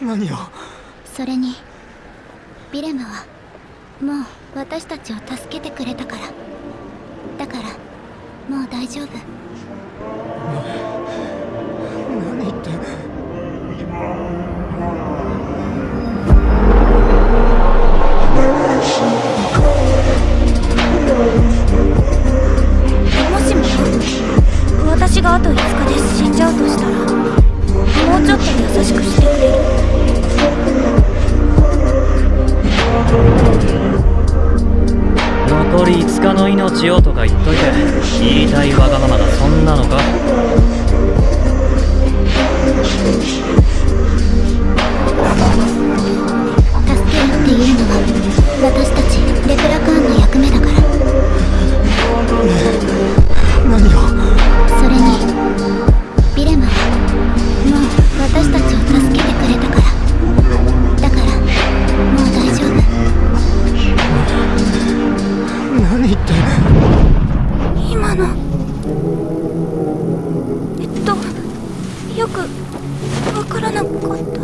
何を？それにビレムはもう私たちを助けてくれたから。だからもう大丈夫5日の命をとか言っといて言いたいわがままがそんなのか。助けるっていうのは私たち。って今の。えっとよくわからなかった。